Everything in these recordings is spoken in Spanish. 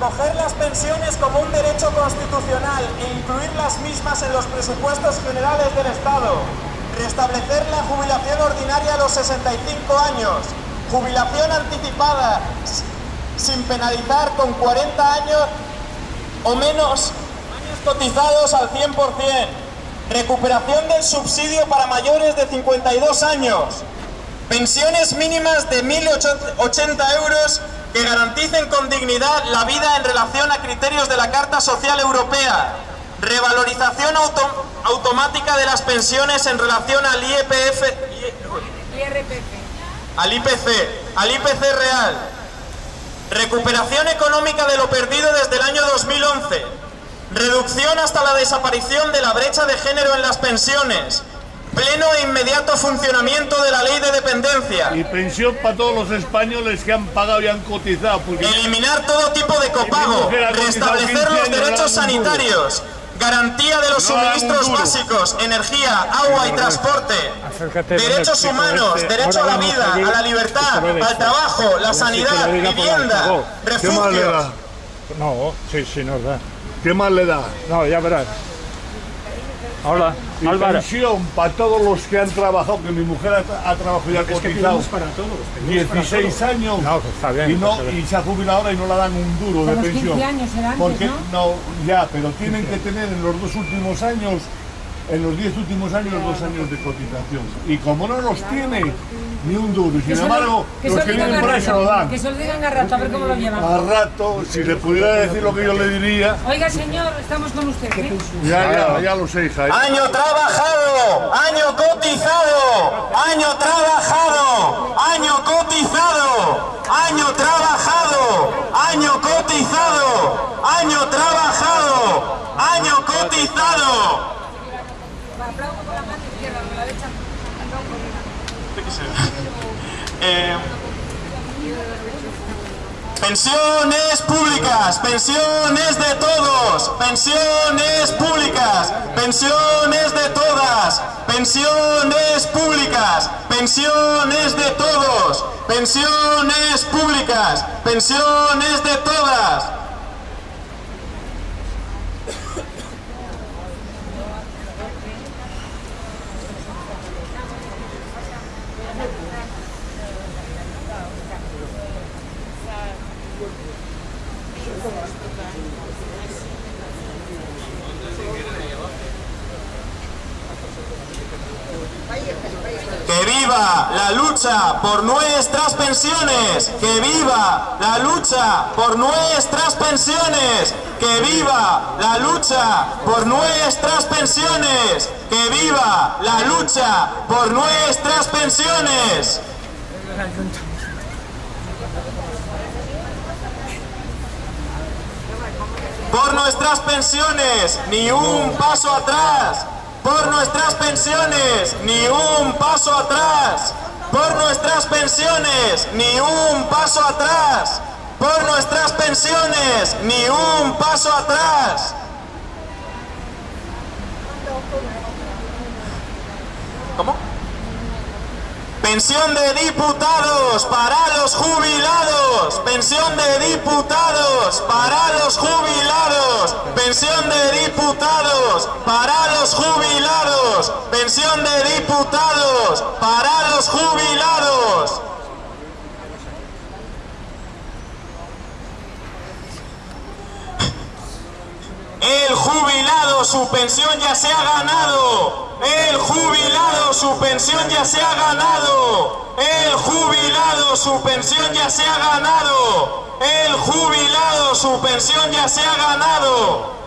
Recoger las pensiones como un derecho constitucional e incluir las mismas en los presupuestos generales del Estado. Restablecer la jubilación ordinaria a los 65 años. Jubilación anticipada sin penalizar con 40 años o menos cotizados al 100%. Recuperación del subsidio para mayores de 52 años. Pensiones mínimas de 1.080 euros que garanticen con dignidad la vida en relación a criterios de la Carta Social Europea, revalorización automática de las pensiones en relación al IEPF, al IPC, al IPC real, recuperación económica de lo perdido desde el año 2011, reducción hasta la desaparición de la brecha de género en las pensiones, Pleno e inmediato funcionamiento de la ley de dependencia. Y pensión para todos los españoles que han pagado y han cotizado. Eliminar todo tipo de copago. Restablecer los derechos sanitarios. Garantía de los suministros básicos, energía, agua y transporte. Derechos humanos, este. derecho a la vida, a la libertad, al trabajo, la sanidad, vivienda, refugios. No, sí, sí, nos da. ¿Qué más le da? No, ya verás. Hola, y Álvaro. pensión para todos los que han trabajado, que mi mujer ha, trabajado y ha cotizado. para todos, 16 años no, está bien, y, no, y se ha jubilado ahora y no le dan un duro de pensión. 15 años antes, Porque ¿no? ya, pero tienen que tener en los dos últimos años en los 10 últimos años dos años de cotización. Y como no los tiene ni un duro, y sin embargo, los que vienen por ahí se lo dan. Que se lo digan a rato, a ver cómo lo llevan. A rato, si le pudiera decir lo que yo le diría. Oiga, señor, estamos con usted. ¿eh? Ya, ya, ya lo sé, hija. Año trabajado, año cotizado, año trabajado, año cotizado, año trabajado, año cotizado, año trabajado, año cotizado. Eh, pensiones públicas, pensiones de todos, pensiones públicas, pensiones de todas, pensiones públicas, pensiones de todos, pensiones públicas, pensiones de todas. ¡Que viva la lucha por nuestras pensiones! ¡Que viva la lucha por nuestras pensiones! ¡Que viva la lucha por nuestras pensiones! ¡Que viva la lucha por nuestras pensiones! Por nuestras pensiones, ni un paso atrás. Por nuestras pensiones, ni un paso atrás. Por nuestras pensiones, ni un paso atrás. Por nuestras pensiones, ni un paso atrás. ¿Cómo? Pensión de diputados para los jubilados. Pensión de diputados para los jubilados. Pensión de diputados para los jubilados. Pensión de diputados para los jubilados. El jubilado su pensión ya se ha ganado. El jubilado su pensión ya se ha ganado. El jubilado su pensión ya se ha ganado. El jubilado su pensión ya se ha ganado.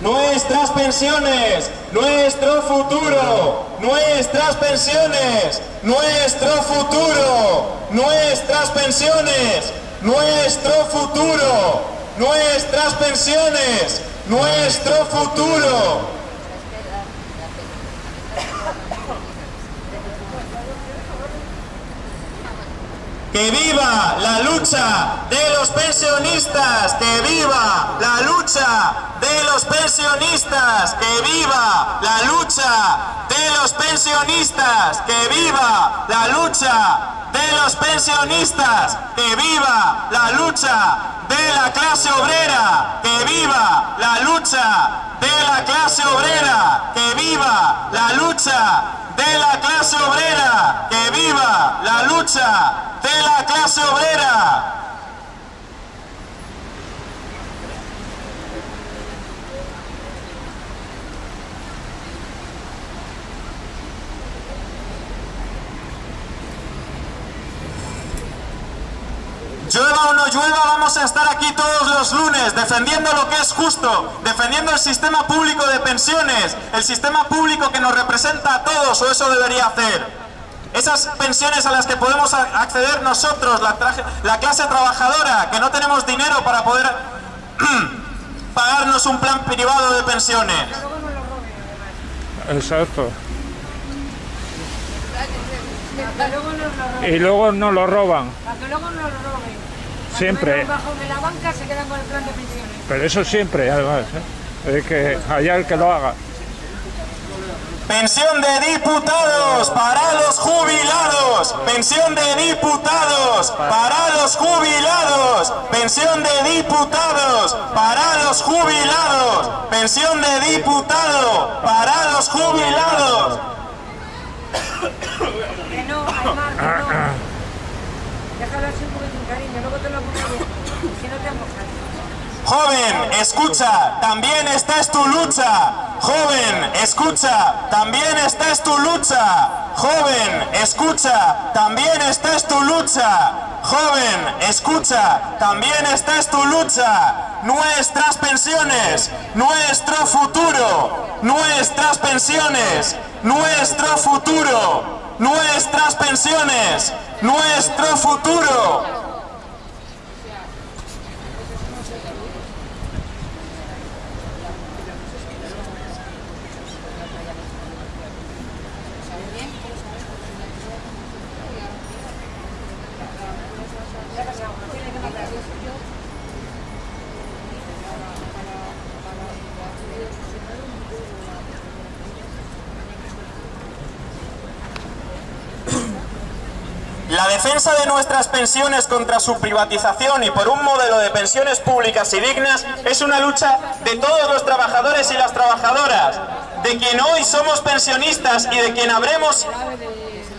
Nuestras pensiones, nuestro futuro, nuestras pensiones, nuestro futuro, nuestras pensiones, nuestro futuro, nuestras pensiones, nuestro futuro. Que viva la lucha de los pensionistas. Que viva la lucha de los pensionistas. Que viva la lucha de los pensionistas. Que viva la lucha de los pensionistas. Que viva la lucha de la clase obrera. Que viva la lucha de la clase obrera. Que viva la lucha de la clase obrera. Que viva la lucha de la clase obrera. Llueva o no llueva, vamos a estar aquí todos los lunes defendiendo lo que es justo, defendiendo el sistema público de pensiones, el sistema público que nos representa a todos, o eso debería hacer. Esas pensiones a las que podemos acceder nosotros, la, traje- la clase trabajadora, que no tenemos dinero para poder pagarnos un plan privado de pensiones. Exacto. Y luego no lo roban. Para que luego nos lo roben. Siempre. Bajo de la banca se quedan con el plan de pensiones. Pero eso siempre, además. ¿eh? Es que haya el que lo haga. Pensión de diputados para los jubilados. Pensión de diputados para los jubilados. Pensión de diputados para los jubilados. Pensión de diputado para los jubilados. Que no, Aymar, que no. Déjalo así un poquitín, cariño, luego te lo pongo bien. Si no te mojas. Joven, escucha, también esta es tu lucha. Joven, escucha, también esta es tu lucha. Joven, escucha, también esta es tu lucha. Joven, escucha, también esta es tu lucha. Nuestras pensiones, nuestro futuro, nuestras pensiones, nuestro futuro, nuestras pensiones, nuestro futuro. La defensa de nuestras pensiones contra su privatización y por un modelo de pensiones públicas y dignas es una lucha de todos los trabajadores y las trabajadoras, de quien hoy somos pensionistas y de quien habremos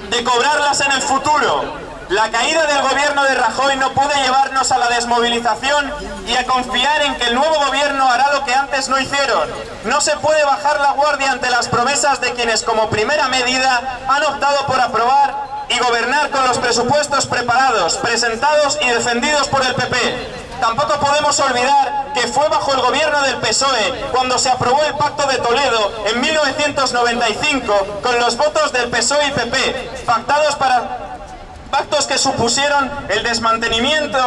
de cobrarlas en el futuro. La caída del gobierno de Rajoy no puede llevarnos a la desmovilización y a confiar en que el nuevo gobierno hará lo que antes no hicieron. No se puede bajar la guardia ante las promesas de quienes como primera medida han optado por aprobar y gobernar con los presupuestos preparados, presentados y defendidos por el PP. Tampoco podemos olvidar que fue bajo el gobierno del PSOE cuando se aprobó el Pacto de Toledo en 1995 con los votos del PSOE y PP, pactados para pactos que supusieron el desmantelamiento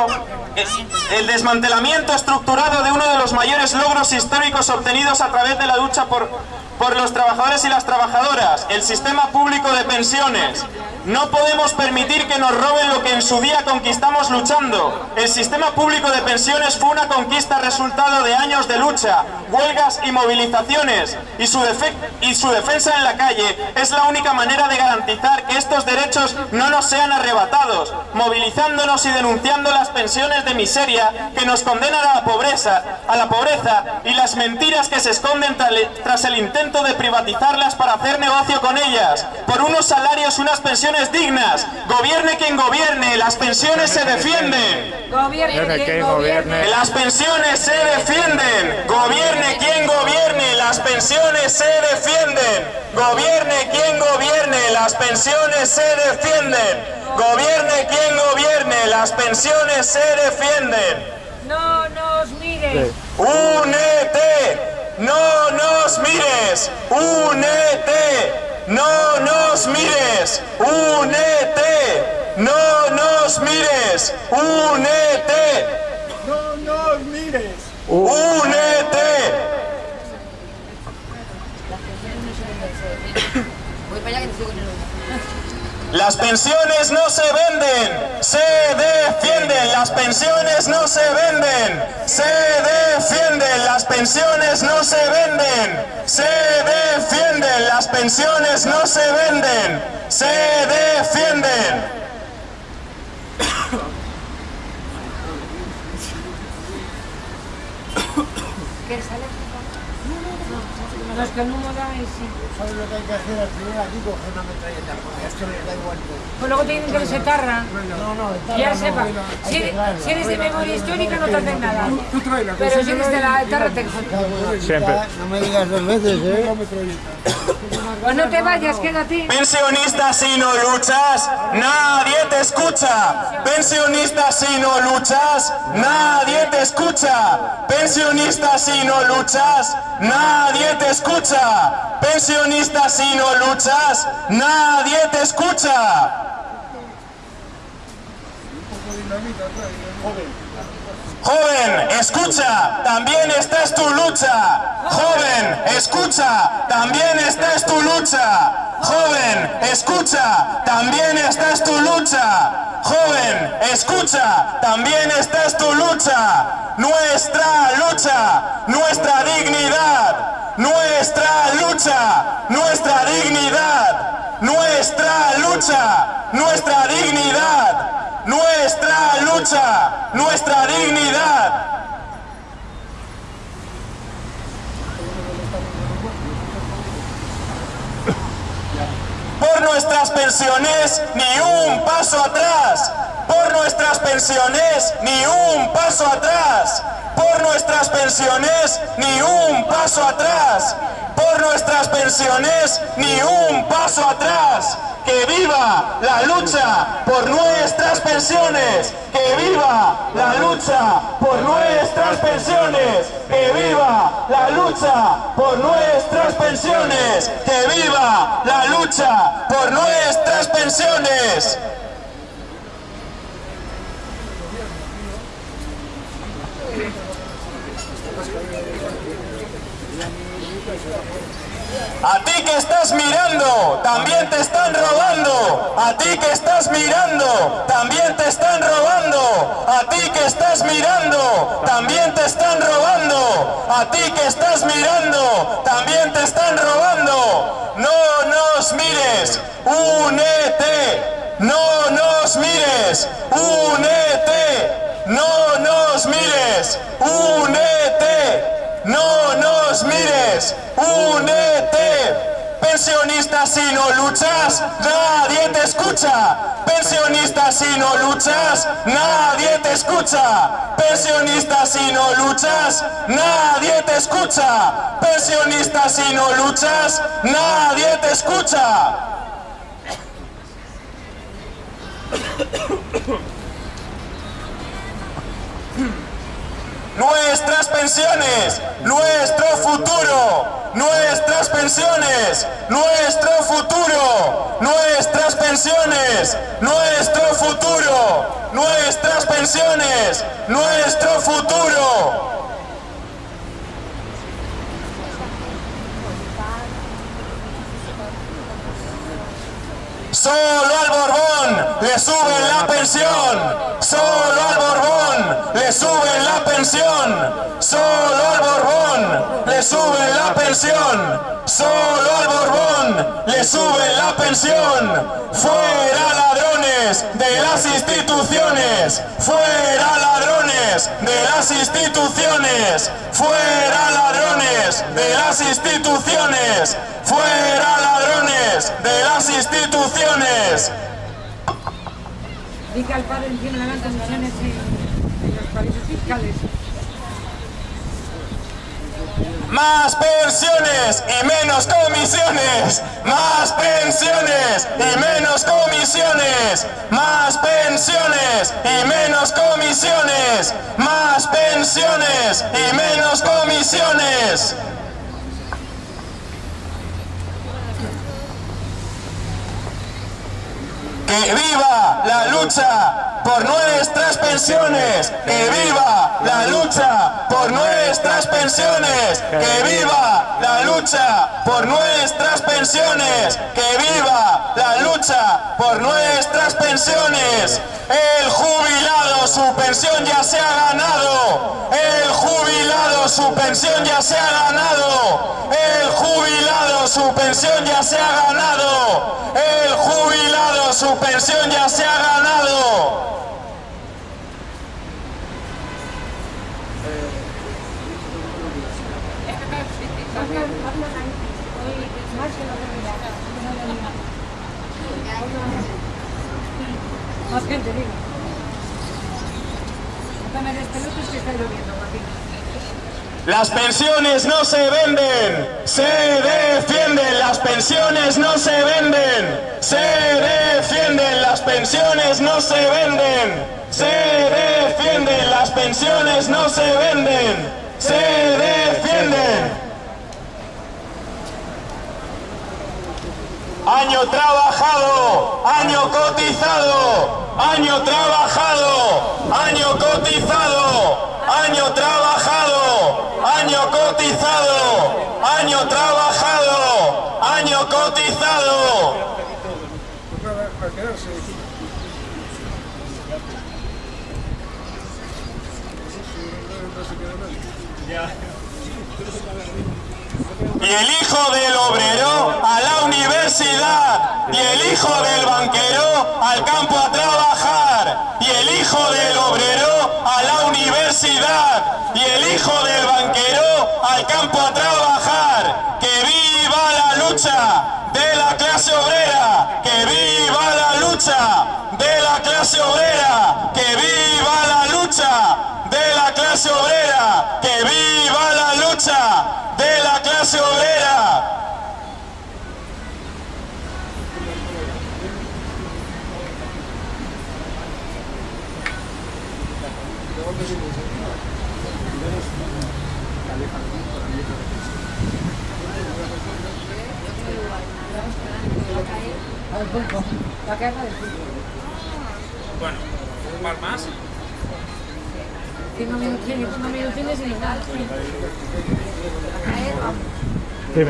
el desmantelamiento estructurado de uno de los mayores logros históricos obtenidos a través de la lucha por, por los trabajadores y las trabajadoras, el sistema público de pensiones. No podemos permitir que nos roben lo que en su día conquistamos luchando. El sistema público de pensiones fue una conquista resultado de años de lucha, huelgas y movilizaciones, y su, defensa en la calle es la única manera de garantizar que estos derechos no nos sean arrebatados, movilizándonos y denunciando las pensiones de miseria que nos condenan a la pobreza, a la pobreza y las mentiras que se esconden tra- tras el intento de privatizarlas para hacer negocio con ellas, por unos salarios, unas pensiones dignas. Gobierne quien gobierne, las pensiones se defienden. Gobierne quien gobierne. Las pensiones se defienden. Gobierne quien gobierne, las pensiones se defienden. Gobierne quien gobierne, las pensiones se defienden. Gobierne quien gobierne, las pensiones se defienden. No nos mires. Únete, no nos mires. Únete, no nos mires. Únete, no nos mires. Únete. No nos mires. ¡Únete! Voy para allá que te sigo en el Las pensiones no se venden, se defienden. Las pensiones no se venden, se defienden. Las pensiones no se venden, se defienden. Las pensiones no se venden, se defienden. No, es que da y sí. ¿Sabes lo que hay que hacer al final? Aquí coger una metralleta, porque esto les da igual todo. Pues luego te dicen que eres etarra. No, no, está Ya no, sepa, si si eres de memoria histórica no te hacen nada. Pero si eres de la etarra te Siempre. No me digas dos veces, ¿eh? Pues no te vayas, quédate. Pensionista si no luchas, nadie te escucha. Pensionista si no luchas, nadie te escucha. Pensionista si no luchas, nadie te escucha. Pensionista si no luchas, nadie te escucha. Joven, escucha, también esta es tu lucha. Joven, escucha, también esta es tu lucha. Joven, escucha, también esta es tu lucha. Joven, escucha, también esta es tu lucha. Nuestra lucha, nuestra dignidad. Nuestra lucha, nuestra dignidad. Nuestra lucha, nuestra dignidad. Nuestra lucha, dignidad. Por nuestras pensiones, ni un paso atrás. Por nuestras pensiones, ni un paso atrás. Por nuestras pensiones, ni un paso atrás. Por nuestras pensiones, ni un paso atrás. Que viva la lucha por nuestras pensiones. Que viva la lucha por nuestras pensiones. Que viva la lucha por nuestras pensiones. Que viva la lucha por nuestras pensiones. A ti que estás mirando, también te están robando. A ti que estás mirando, también te están robando. A ti que estás mirando, también te están robando. A ti que estás mirando, también te están robando. No nos mires, únete. No nos mires, únete. No nos mires, únete. No nos mires, únete. Pensionista si no luchas, nadie te escucha. Pensionista si no luchas, nadie te escucha. Pensionista si no luchas, nadie te escucha. Pensionista si no luchas, nadie te escucha. Nuestras pensiones, nuestro futuro, nuestras pensiones, nuestro futuro, nuestras pensiones, nuestro futuro, nuestras pensiones, nuestro futuro. Solo al Borbón le suben la pensión. Solo al Borbón le suben la pensión. Solo al Borbón le suben la pensión. Solo al Borbón le suben la pensión. Fuera ladrones de las instituciones. Fuera ladrones de las instituciones. Fuera ladrones de las instituciones. Fuera ladrones de las instituciones. Di que al padre le dan comisiones en, en los paraísos fiscales. Más pensiones y menos comisiones. Más pensiones y menos comisiones. Más pensiones y menos comisiones. Más pensiones y menos comisiones. Que viva la lucha por nuestras pensiones. Que viva la lucha por nuestras pensiones! ¡Que viva la lucha por nuestras pensiones! ¡Que viva la lucha por nuestras pensiones! El jubilado su pensión ya se ha ganado. El jubilado su pensión ya se ha ganado. El jubilado su pensión ya se ha ganado. El jubilado su pensión ya se ha ganado. Más gente, digo. No me des pelotas que está lloviendo, Joaquín. Las pensiones no se venden, se defienden, las pensiones no se venden, se defienden, las pensiones no se venden, se defienden, las pensiones no se venden, se defienden. Año trabajado, año cotizado, año trabajado, año cotizado, año trabajado, año cotizado, año trabajado, año cotizado. Y el hijo del obrero a la universidad. Y el hijo del banquero al campo trabajar. ¡Que viva la lucha de la clase obrera! ¡Que viva la lucha de la clase obrera! ¡Que viva la lucha de la clase obrera! ¡Que viva la lucha de la clase obrera! Al. La del. Bueno, un par más. Cinco minutines, cinco minutines y nada.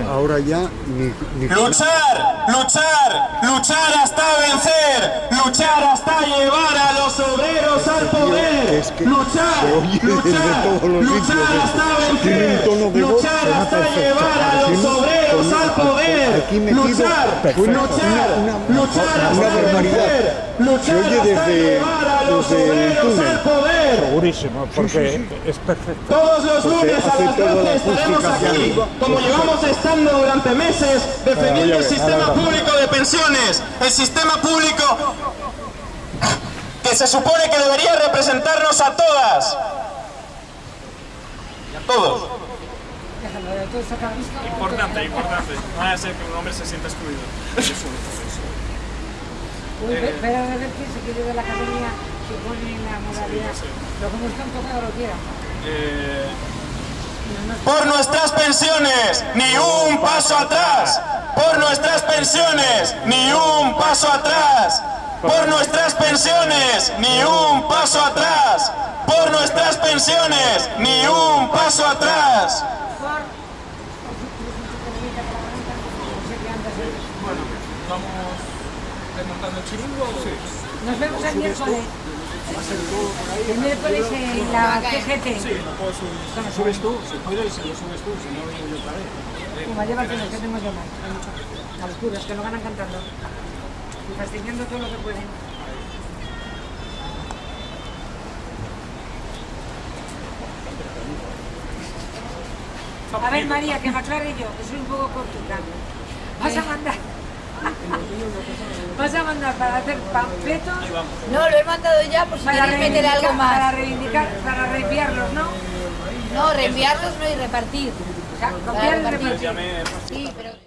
Ahora ya ni, ni Luchar, luchar, luchar hasta vencer, luchar hasta llevar a los obreros al poder. Es que luchar, luchar, luchar hasta vencer, luchar hasta llevar a los Aquí con- al poder. aquí luchar, perfecto. luchar, Una- una- luchar una hasta barbaridad. vencer, luchar hasta desde- llevar a los desde el obreros al poder. Segurísimo, porque es perfecto. Todos los lunes a las toda la 12 estaremos aquí, como llevamos estando durante meses, defendiendo el ver, sistema público de pensiones, el sistema público que se supone que debería representarnos a todas. Y a todos. Déjalo, de todo sacar. Importante, importante. No vaya a ser que un hombre se sienta excluido. Eso, eso. Uy, Pero a ver de la academia la modalidad. Lo como está enfocado lo quiera. Eh, Por nuestras pensiones, ni un paso atrás. Por nuestras pensiones, ni un paso atrás. Por nuestras pensiones, ni un paso atrás. Por nuestras pensiones, ni un paso atrás. Por... bueno, vamos desmontando el chiringo. Sí. Nos vemos el miércoles. El miércoles en la CGT. subes tú, si puedes, si lo subes tú, si no vengo yo otra vez. Como llévatelo, que tenemos yo más. A los curas, que lo van cantando. Y fastidiando todo lo que pueden. A ver, María, que me aclare yo, que soy un poco cortuca. Vas a mandar... Vas a mandar para hacer panfletos No, lo he mandado ya por si para queréis meter algo para más. reivindicar, para reenviarlos, ¿no? No, reenviarlos no y repartir. O sea, Para copiar y repartir. Sí, pero...